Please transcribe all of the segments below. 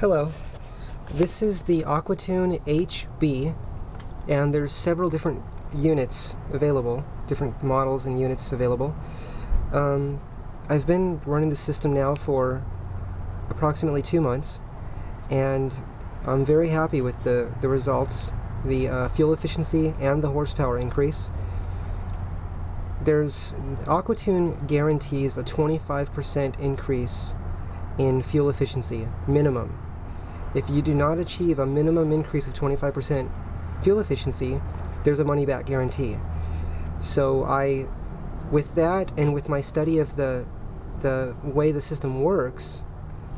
Hello, this is the Aquatune HB and there's several different units available, different models and units available. Um, I've been running the system now for approximately two months and I'm very happy with the, the results, the uh, fuel efficiency and the horsepower increase. There's Aquatune guarantees a 25% increase in fuel efficiency, minimum. If you do not achieve a minimum increase of 25% fuel efficiency, there's a money back guarantee. So I, with that and with my study of the, the way the system works,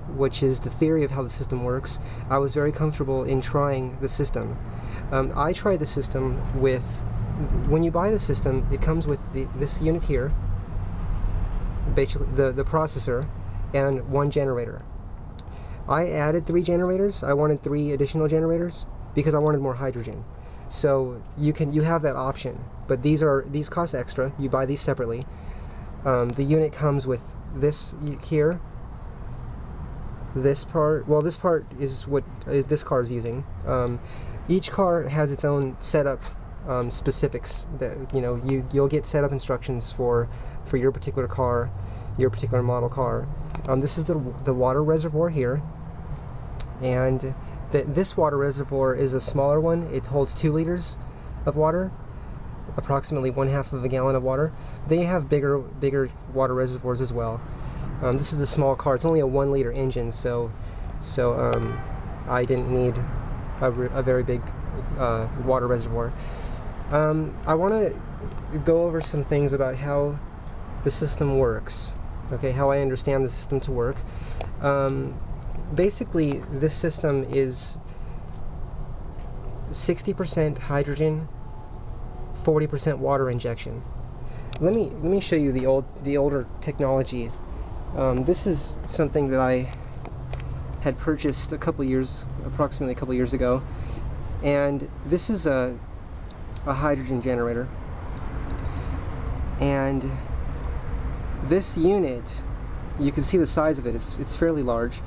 which is the theory of how the system works, I was very comfortable in trying the system. Um, I tried the system with, when you buy the system, it comes with the, this unit here, basically the, the processor, and one generator. I added three generators. I wanted three additional generators because I wanted more hydrogen. So you can you have that option, but these are these cost extra. You buy these separately. Um, the unit comes with this here. This part, well, this part is what is this car is using. Um, each car has its own setup um, specifics that you know you you'll get setup instructions for for your particular car, your particular model car. Um, this is the the water reservoir here and th this water reservoir is a smaller one. It holds two liters of water, approximately one half of a gallon of water. They have bigger, bigger water reservoirs as well. Um, this is a small car. It's only a one liter engine, so so um, I didn't need a, a very big uh, water reservoir. Um, I want to go over some things about how the system works. Okay, how I understand the system to work. Um, basically, this system is 60% hydrogen, 40% water injection. Let me let me show you the old the older technology. Um, this is something that I had purchased a couple years, approximately a couple years ago, and this is a a hydrogen generator. And this unit, you can see the size of it. It's it's fairly large.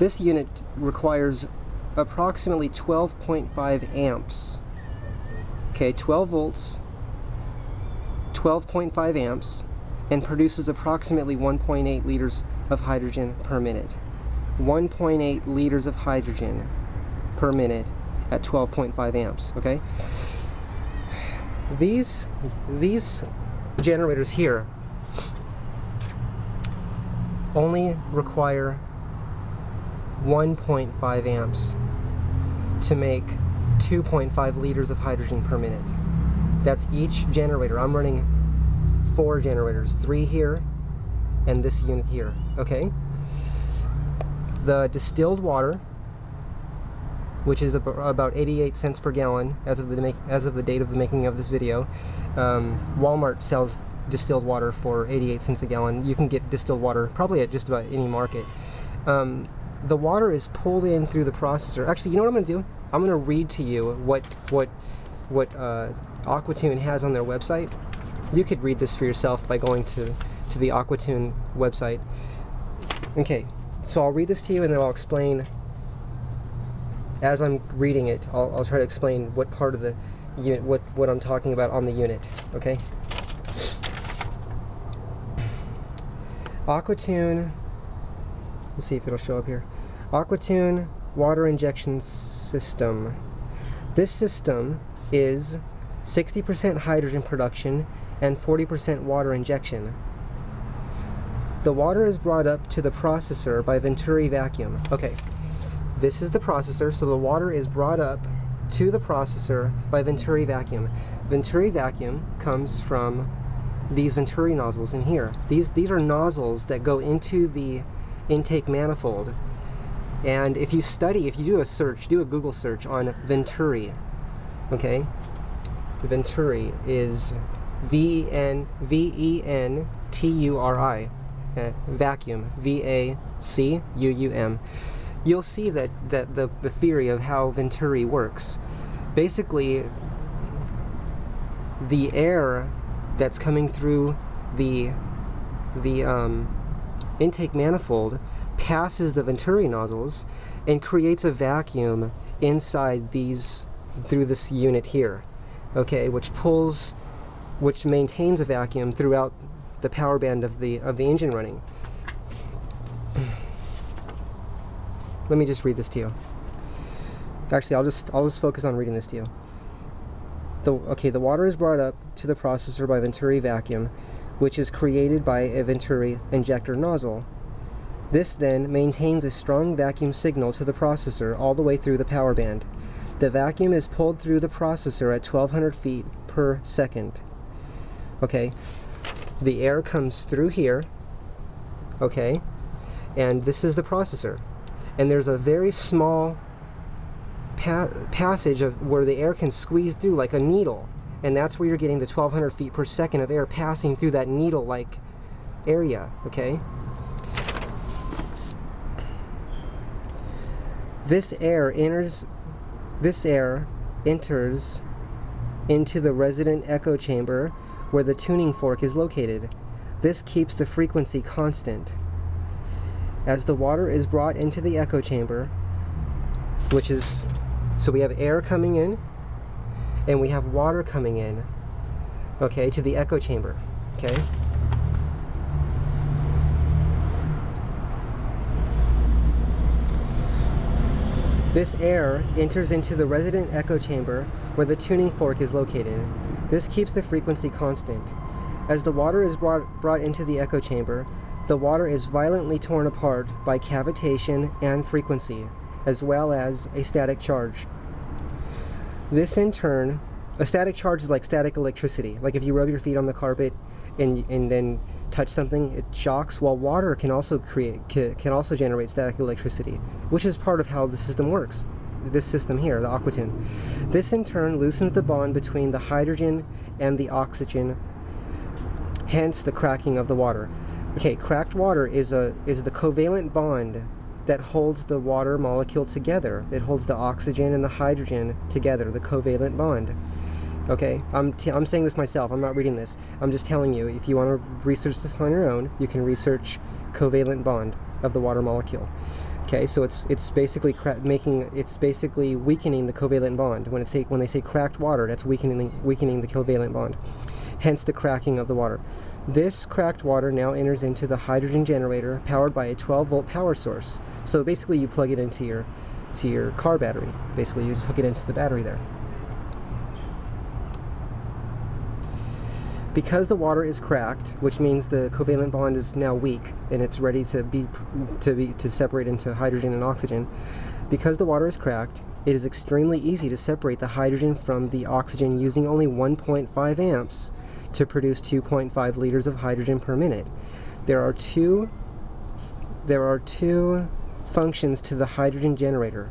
This unit requires approximately 12.5 amps. Okay, 12 volts, 12.5 amps, and produces approximately 1.8 liters of hydrogen per minute. 1.8 liters of hydrogen per minute at 12.5 amps, okay? These, these generators here only require 1.5 amps to make 2.5 liters of hydrogen per minute. That's each generator. I'm running four generators, three here and this unit here, okay? The distilled water, which is about 88 cents per gallon as of the make, as of the date of the making of this video. Um, Walmart sells distilled water for 88 cents a gallon. You can get distilled water probably at just about any market. Um, the water is pulled in through the processor. Actually, you know what I'm going to do? I'm going to read to you what what what uh, Aquatune has on their website. You could read this for yourself by going to to the Aquatune website. Okay, so I'll read this to you and then I'll explain. As I'm reading it, I'll, I'll try to explain what part of the unit, what what I'm talking about on the unit. Okay. Aquatune Let's see if it'll show up here. Aquatune water injection system. This system is 60% hydrogen production and 40% water injection. The water is brought up to the processor by Venturi vacuum. Okay, this is the processor, so the water is brought up to the processor by Venturi vacuum. Venturi vacuum comes from these Venturi nozzles in here. These, these are nozzles that go into the intake manifold. And if you study, if you do a search, do a Google search on Venturi, okay? Venturi is V-E-N-V-E-N-T-U-R-I, uh, vacuum, V-A-C-U-U-M. You'll see that, that the, the theory of how Venturi works. Basically, the air that's coming through the, the um, intake manifold passes the venturi nozzles and creates a vacuum inside these through this unit here okay which pulls which maintains a vacuum throughout the power band of the of the engine running. Let me just read this to you. Actually I'll just I'll just focus on reading this to you. The okay the water is brought up to the processor by venturi vacuum which is created by a venturi injector nozzle this then maintains a strong vacuum signal to the processor all the way through the power band. The vacuum is pulled through the processor at 1200 feet per second. Okay, the air comes through here, okay, and this is the processor. And there's a very small pa passage of where the air can squeeze through like a needle. And that's where you're getting the 1200 feet per second of air passing through that needle-like area, okay? This air enters this air enters into the resident echo chamber where the tuning fork is located. This keeps the frequency constant. As the water is brought into the echo chamber, which is so we have air coming in and we have water coming in, okay, to the echo chamber, okay? This air enters into the resident echo chamber where the tuning fork is located. This keeps the frequency constant. As the water is brought, brought into the echo chamber, the water is violently torn apart by cavitation and frequency, as well as a static charge. This in turn, a static charge is like static electricity. Like if you rub your feet on the carpet and, and then touch something, it shocks, while water can also create can also generate static electricity, which is part of how the system works. This system here, the Aquatune. This in turn loosens the bond between the hydrogen and the oxygen, hence the cracking of the water. Okay, cracked water is a is the covalent bond that holds the water molecule together. It holds the oxygen and the hydrogen together, the covalent bond. Okay, I'm, t I'm saying this myself, I'm not reading this. I'm just telling you, if you want to research this on your own, you can research covalent bond of the water molecule. Okay, so it's it's basically making it's basically weakening the covalent bond. When it's when they say cracked water, that's weakening weakening the covalent bond. Hence the cracking of the water. This cracked water now enters into the hydrogen generator powered by a 12 volt power source. So basically you plug it into your to your car battery. Basically you just hook it into the battery there. Because the water is cracked, which means the covalent bond is now weak and it's ready to be to be to separate into hydrogen and oxygen, because the water is cracked, it is extremely easy to separate the hydrogen from the oxygen using only 1.5 amps to produce 2.5 liters of hydrogen per minute. There are two there are two functions to the hydrogen generator.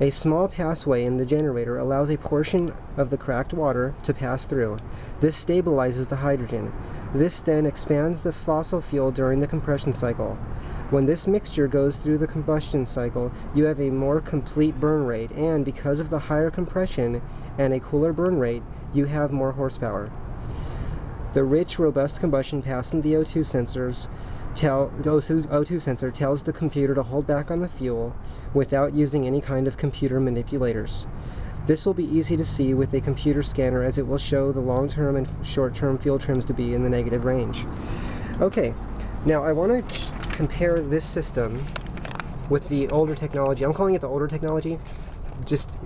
A small passway in the generator allows a portion of the cracked water to pass through. This stabilizes the hydrogen. This then expands the fossil fuel during the compression cycle. When this mixture goes through the combustion cycle, you have a more complete burn rate, and because of the higher compression and a cooler burn rate, you have more horsepower. The rich, robust combustion passing the O2 sensors tell the O2 sensor tells the computer to hold back on the fuel without using any kind of computer manipulators. This will be easy to see with a computer scanner as it will show the long-term and short-term fuel trims to be in the negative range. Okay, now I want to compare this system with the older technology. I'm calling it the older technology. Just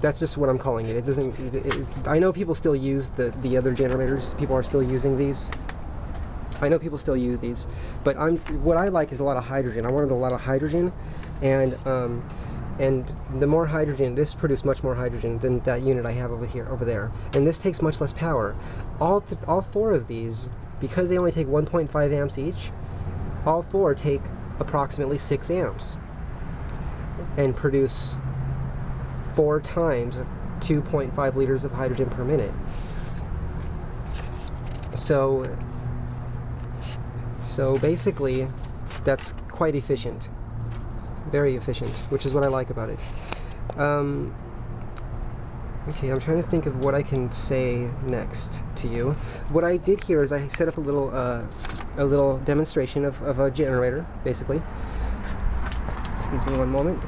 that's just what I'm calling it. It doesn't. It, it, I know people still use the the other generators. People are still using these. I know people still use these, but I'm what I like is a lot of hydrogen. I wanted a lot of hydrogen, and um, and the more hydrogen, this produces much more hydrogen than that unit I have over here, over there, and this takes much less power. All all four of these, because they only take 1.5 amps each, all four take approximately six amps, and produce four times 2.5 liters of hydrogen per minute. So so basically, that's quite efficient. Very efficient, which is what I like about it. Um, Okay, I'm trying to think of what I can say next to you. What I did here is I set up a little uh, a little demonstration of, of a generator, basically. Excuse me one moment.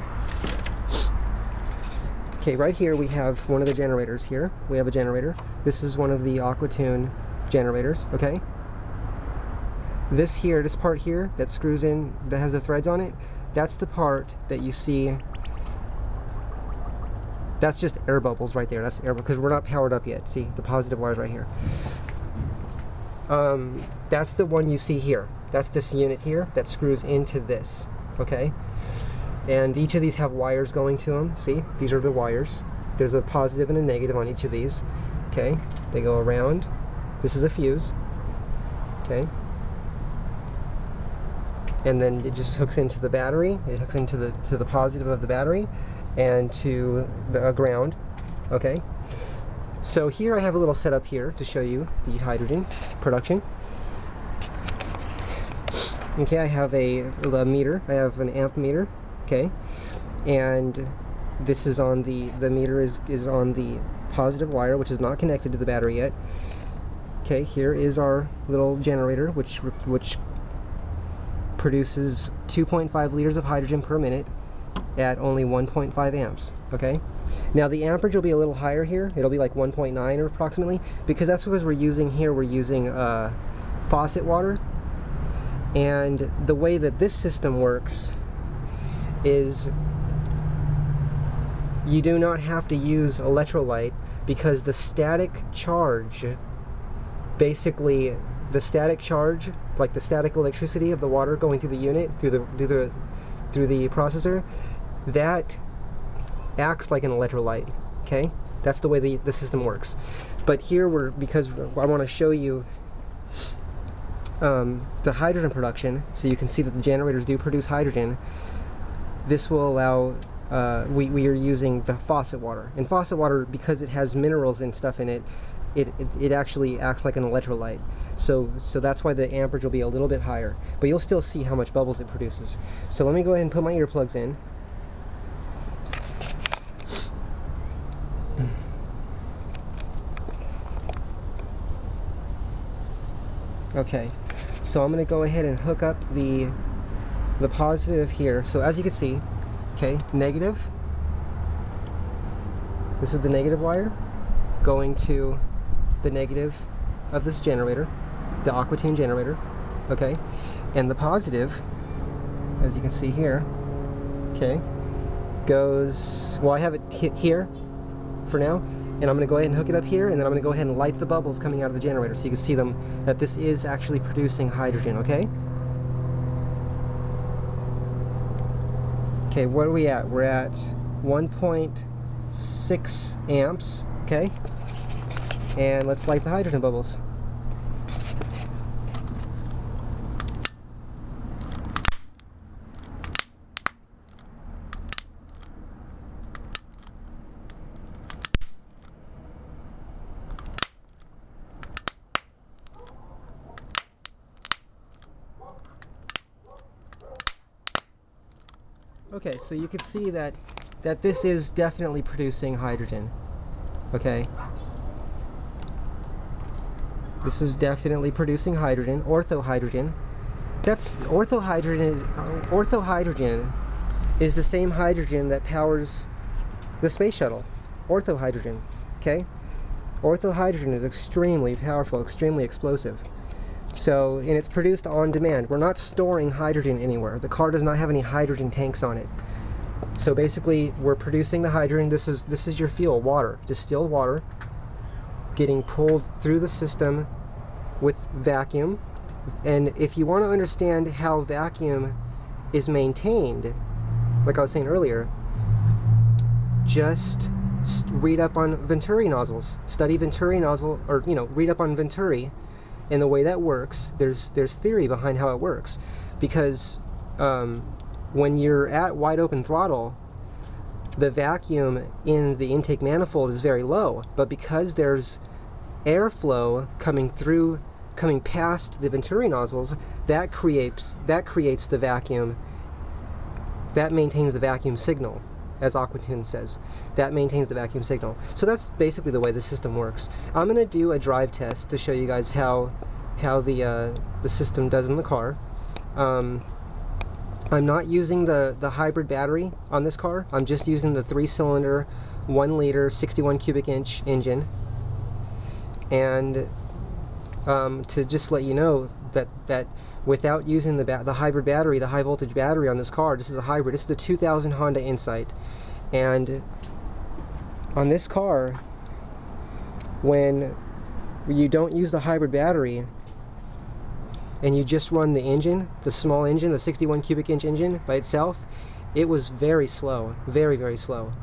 Okay, right here we have one of the generators here. We have a generator. This is one of the Aquatune generators, okay? This here, this part here that screws in, that has the threads on it, that's the part that you see that's just air bubbles right there. That's air because we're not powered up yet. See the positive wires right here. Um, that's the one you see here. That's this unit here that screws into this. Okay, and each of these have wires going to them. See, these are the wires. There's a positive and a negative on each of these. Okay, they go around. This is a fuse. Okay, and then it just hooks into the battery. It hooks into the to the positive of the battery, and to the uh, ground. Okay. So here I have a little setup here to show you the hydrogen production. Okay, I have a, a meter. I have an amp meter. Okay, and this is on the the meter is is on the positive wire, which is not connected to the battery yet. Okay, here is our little generator, which which produces 2.5 liters of hydrogen per minute at only 1.5 amps, okay? Now the amperage will be a little higher here. It'll be like 1.9 or approximately, because that's because we're using here, we're using uh, faucet water. And the way that this system works is you do not have to use electrolyte because the static charge, basically the static charge, like the static electricity of the water going through the unit, through the, through the, through the processor, that acts like an electrolyte, okay? That's the way the, the system works. But here we're, because I want to show you um, the hydrogen production, so you can see that the generators do produce hydrogen, this will allow, uh, we, we are using the faucet water. And faucet water, because it has minerals and stuff in it, it, it, it actually acts like an electrolyte. So, so that's why the amperage will be a little bit higher. But you'll still see how much bubbles it produces. So let me go ahead and put my earplugs in. Okay, so I'm going to go ahead and hook up the the positive here. So as you can see, okay, negative. This is the negative wire going to the negative of this generator, the Aquatune generator, okay? And the positive, as you can see here, okay, goes, well I have it here for now, and I'm to go ahead and hook it up here and then I'm to go ahead and light the bubbles coming out of the generator so you can see them that this is actually producing hydrogen okay okay what are we at? We're at 1.6 amps okay? And let's light the hydrogen bubbles Okay, so you can see that that this is definitely producing hydrogen. Okay. This is definitely producing hydrogen, orthohydrogen. That's orthohydrogen is uh, orthohydrogen is the same hydrogen that powers the space shuttle. Orthohydrogen, okay? Orthohydrogen is extremely powerful, extremely explosive. So, and it's produced on demand. We're not storing hydrogen anywhere. The car does not have any hydrogen tanks on it. So basically, we're producing the hydrogen. This is this is your fuel, water, distilled water, getting pulled through the system with vacuum. And if you want to understand how vacuum is maintained, like I was saying earlier, just read up on Venturi nozzles. Study Venturi nozzle, or you know, read up on Venturi and the way that works, there's there's theory behind how it works, because um, when you're at wide open throttle, the vacuum in the intake manifold is very low, but because there's airflow coming through, coming past the Venturi nozzles, that creates that creates the vacuum. That maintains the vacuum signal as Aquatune says. That maintains the vacuum signal. So that's basically the way the system works. I'm going to do a drive test to show you guys how how the uh, the system does in the car. Um, I'm not using the, the hybrid battery on this car. I'm just using the three-cylinder, one liter, 61 cubic inch engine. And um, to just let you know that that without using the the hybrid battery, the high voltage battery on this car, this is a hybrid. This is the 2000 Honda Insight, and on this car, when you don't use the hybrid battery and you just run the engine, the small engine, the 61 cubic inch engine by itself, it was very slow, very very slow.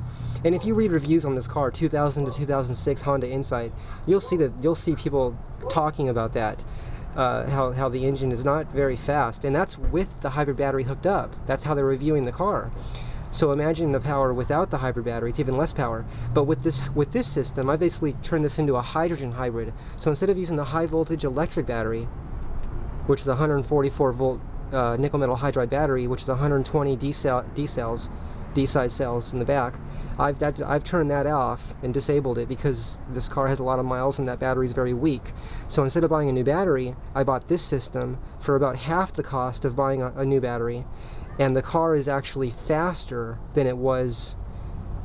And if you read reviews on this car, 2000 to 2006 Honda Insight, you'll see that you'll see people talking about that, uh, how how the engine is not very fast, and that's with the hybrid battery hooked up. That's how they're reviewing the car. So imagine the power without the hybrid battery, it's even less power. But with this with this system, I basically turned this into a hydrogen hybrid. So instead of using the high voltage electric battery, which is a 144 volt uh, nickel metal hydride battery, which is 120 D, cell, D cells, D size cells in the back. I've, that, I've turned that off and disabled it because this car has a lot of miles and that battery is very weak. So instead of buying a new battery, I bought this system for about half the cost of buying a, a new battery. And the car is actually faster than it was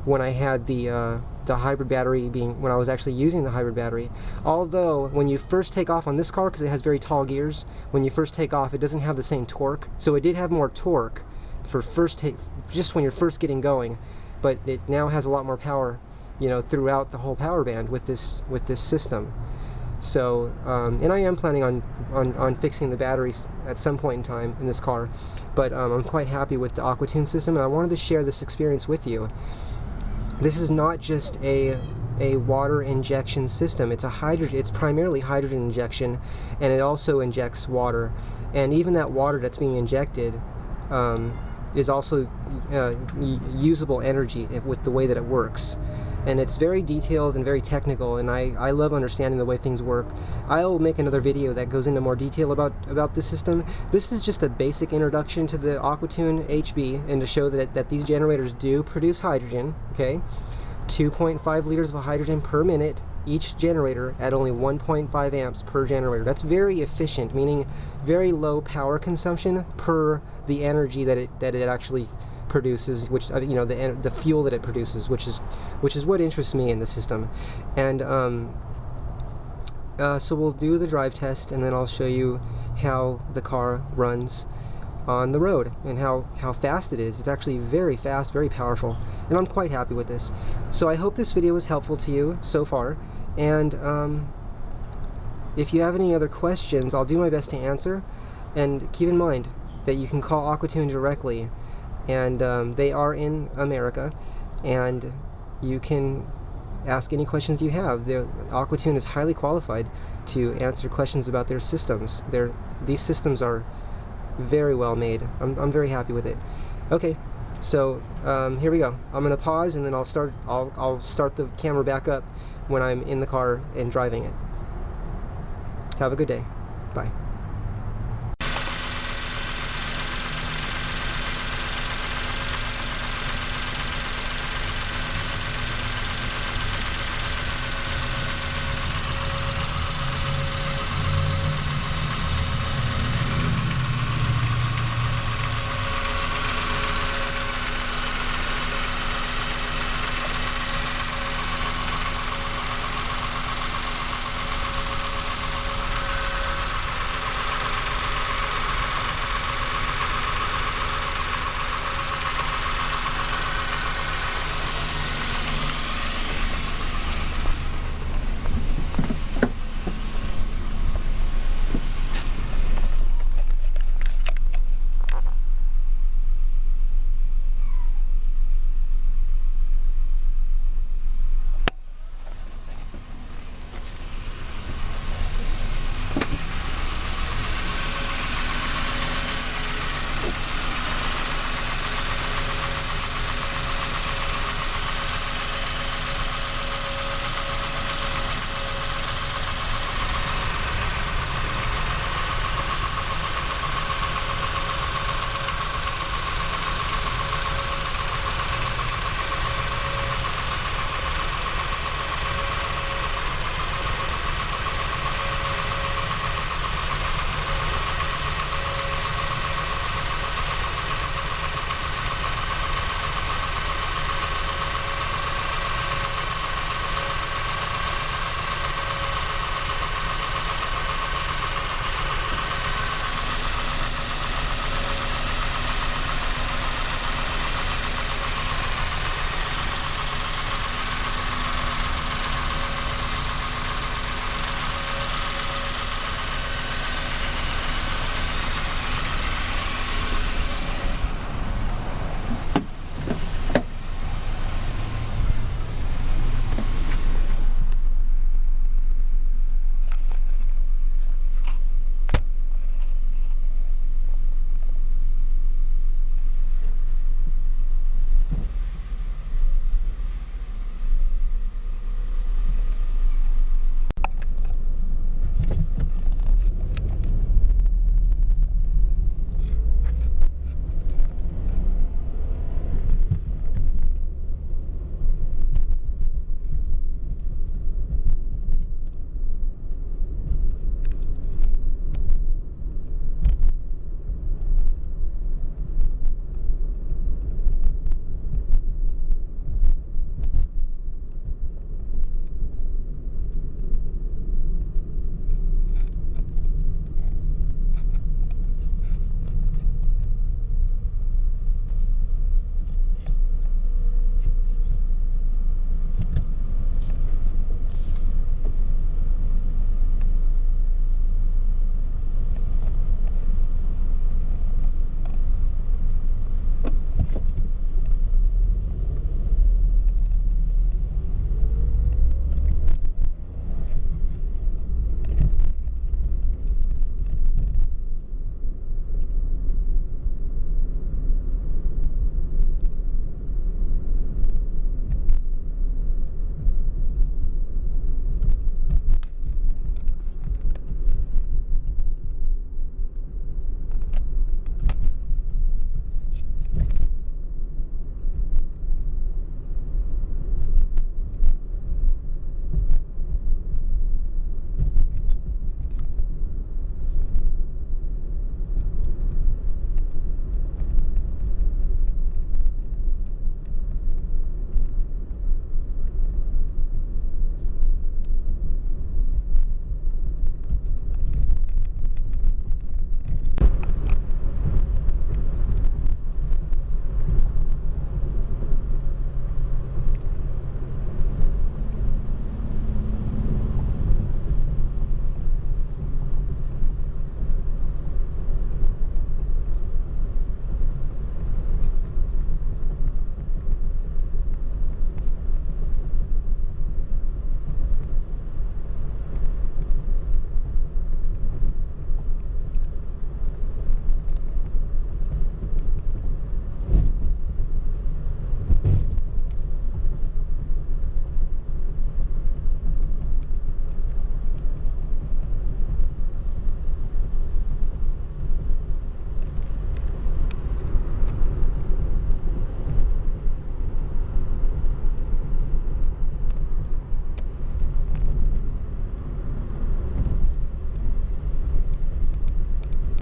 when I had the uh, the hybrid battery being when I was actually using the hybrid battery. Although when you first take off on this car because it has very tall gears, when you first take off it doesn't have the same torque. So it did have more torque for first take just when you're first getting going, but it now has a lot more power, you know, throughout the whole power band with this with this system. So, um, and I am planning on, on, on fixing the batteries at some point in time in this car, but um, I'm quite happy with the Aquatune system, and I wanted to share this experience with you. This is not just a a water injection system. It's a hydrogen. It's primarily hydrogen injection, and it also injects water. And even that water that's being injected um, is also uh, usable energy with the way that it works. And it's very detailed and very technical, and I, I love understanding the way things work. I'll make another video that goes into more detail about, about this system. This is just a basic introduction to the Aquatune HB, and to show that, that these generators do produce hydrogen, okay? 2.5 liters of hydrogen per minute each generator at only 1.5 amps per generator. That's very efficient, meaning very low power consumption per the energy that it that it actually produces, which uh, you know the the fuel that it produces, which is which is what interests me in the system, and um, uh, so we'll do the drive test, and then I'll show you how the car runs on the road and how, how fast it is. It's actually very fast, very powerful, and I'm quite happy with this. So I hope this video was helpful to you so far, and um, if you have any other questions, I'll do my best to answer, and keep in mind that you can call Aquatune directly, and um, they are in America, and you can ask any questions you have. The Aquatune is highly qualified to answer questions about their systems. Their, these systems are very well made. I'm, I'm very happy with it. Okay, so um, here we go. I'm gonna pause and then I'll start. I'll I'll start the camera back up when I'm in the car and driving it. Have a good day. Bye.